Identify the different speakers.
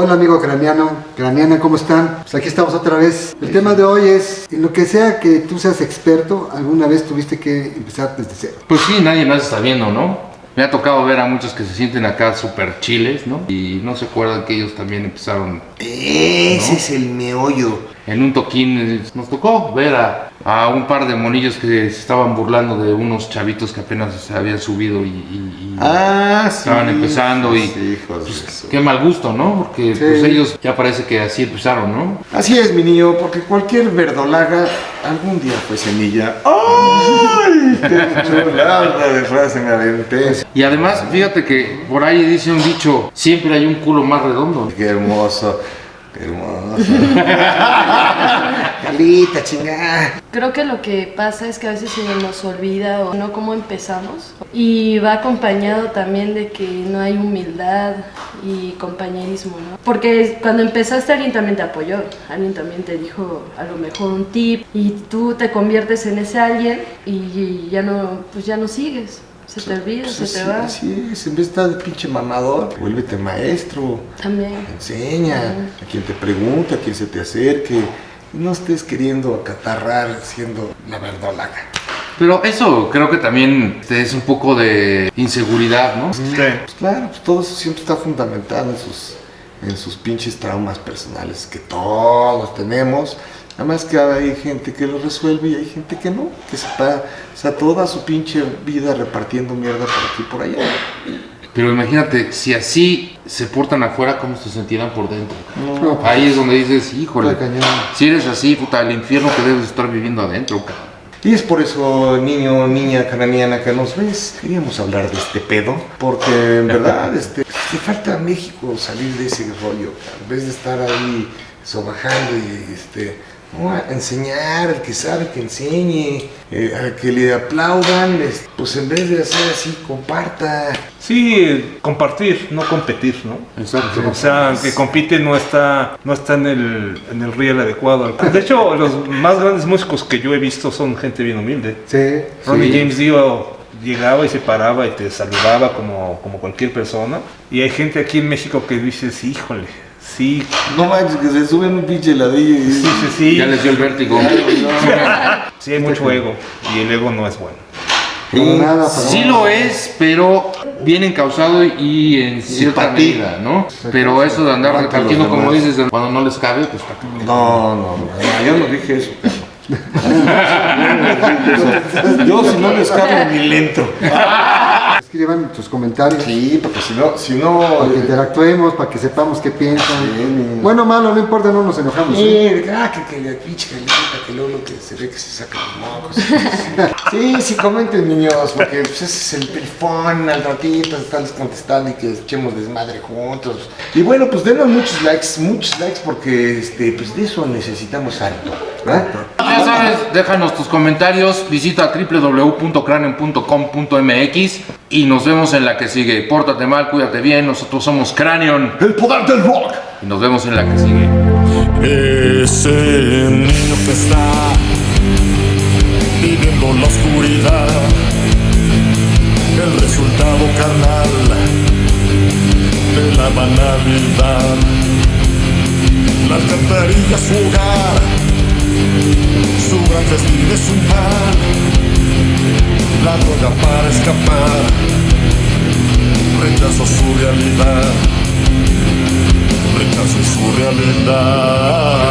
Speaker 1: Hola amigo craniano, craniana, ¿cómo están? Pues aquí estamos otra vez. El tema de hoy es, en lo que sea que tú seas experto, alguna vez tuviste que empezar desde cero.
Speaker 2: Pues sí, nadie más está viendo, ¿no? Me ha tocado ver a muchos que se sienten acá súper chiles, ¿no? Y no se acuerdan que ellos también empezaron
Speaker 3: Ese
Speaker 2: ¿No?
Speaker 3: es el meollo.
Speaker 2: en un toquín. Nos tocó ver a, a un par de monillos que se estaban burlando de unos chavitos que apenas se habían subido y, y- y
Speaker 3: Ah, sí.
Speaker 2: estaban empezando y
Speaker 3: Sí, hijos de
Speaker 2: pues, qué mal gusto, ¿no? Porque
Speaker 1: Sí.
Speaker 2: pues ellos ya parece que así empezaron, ¿no?
Speaker 3: Así es, mi niño, porque cualquier verdolaga algún día fue semilla. ¡Ay! ¡Qué chulada de frase!
Speaker 2: Y además, fíjate que por ahí dice un dicho, siempre hay un culo más redondo.
Speaker 3: ¡Qué hermoso! ¡Qué hermoso! Calita, chingada.
Speaker 4: Creo que lo que pasa es que a veces se nos olvida o no cómo empezamos y va acompañado también de que no hay humildad y compañerismo, ¿no? Porque cuando empezaste alguien también te apoyó, alguien también te dijo a lo mejor un tip y tú te conviertes en ese alguien y ya no, pues ya no sigues, se te olvida,
Speaker 3: Pues
Speaker 4: se
Speaker 3: así,
Speaker 4: te va.
Speaker 3: así es, en vez de estar de pinche mamador, vuélvete maestro.
Speaker 4: También.
Speaker 3: Enseña a quien te pregunte, a quien se te acerque. No estés queriendo acatarrar siendo la verdolaga.
Speaker 2: Pero eso creo que también es un poco de inseguridad, ¿no?
Speaker 3: Pues claro, pues todo eso siempre está fundamentado en sus, en sus pinches traumas personales que todos tenemos. Nada más que hay gente que lo resuelve y hay gente que no, que se está, o sea, toda su pinche vida repartiendo mierda por aquí y por allá.
Speaker 2: Pero imagínate, si así se portan afuera, ¿cómo se sentirán por dentro?
Speaker 1: No, pues,
Speaker 2: Ahí es donde dices, híjole, si eres así, puta, el infierno que debes estar viviendo adentro, cabrón.
Speaker 3: Y es por eso, niño, niña cananiana que nos ves, queríamos hablar de este pedo, porque en verdad este, le falta a México salir de ese rollo, en vez de estar ahí sobajando y este, no, a enseñar, al que sabe que enseñe, eh, al que le aplaudan, es- pues en vez de hacer así, comparta.
Speaker 5: Sí, compartir, no competir, ¿no?
Speaker 2: Exacto.
Speaker 5: O sea, el que compite no está, no está en el, en el riel adecuado. De hecho, los más grandes músicos que yo he visto son gente bien humilde.
Speaker 1: Sí.
Speaker 5: Ronnie
Speaker 2: Sí.
Speaker 5: James Dio llegaba y se paraba y te saludaba como, como cualquier persona. Y hay gente aquí en México que dices, híjole, sí,
Speaker 3: No manches, que se suben un pinche ladrillo y
Speaker 5: sí, sí, sí.
Speaker 2: Ya les dio el vértigo.
Speaker 5: Sí, hay mucho ego y el ego no es bueno.
Speaker 1: Para nada,
Speaker 2: Sí lo es, pero bien encausado y en cierta medida, ¿no? Pero eso de andar repartiendo, como
Speaker 3: demás.
Speaker 2: dices, cuando no les cabe, pues.
Speaker 3: No, no, no, yo no dije eso. cabrón. yo si no les cabe ni le entro.
Speaker 1: Escriban tus comentarios.
Speaker 3: Sí, porque si no, si no...
Speaker 1: Para que interactuemos, para que sepamos qué piensan.
Speaker 3: Sí.
Speaker 1: Bueno malo, no importa, no nos enojamos. ¿eh?
Speaker 3: Sí, ah, que, que la pinche calita, que luego que se ve que se saca los mocos. Sí, sí, comenten niños, porque pues, ese es el perifón al ratito, estarles contestando y que echemos desmadre juntos. Y bueno, pues denos muchos likes, muchos likes, porque este, pues de eso necesitamos harto. ¿verdad?
Speaker 2: Ya sabes, déjanos tus comentarios, visita www.cranion.com.mx y nos vemos en la que sigue. Pórtate mal, cuídate bien, nosotros somos Cranion
Speaker 3: El poder del rock.
Speaker 2: y nos vemos en la que sigue.
Speaker 6: Ese niño que está viviendo la oscuridad, el resultado carnal de la banalidad. La alcantarilla su hogar, festín es un la droga para escapar, rechazo su realidad, rechazo su realidad.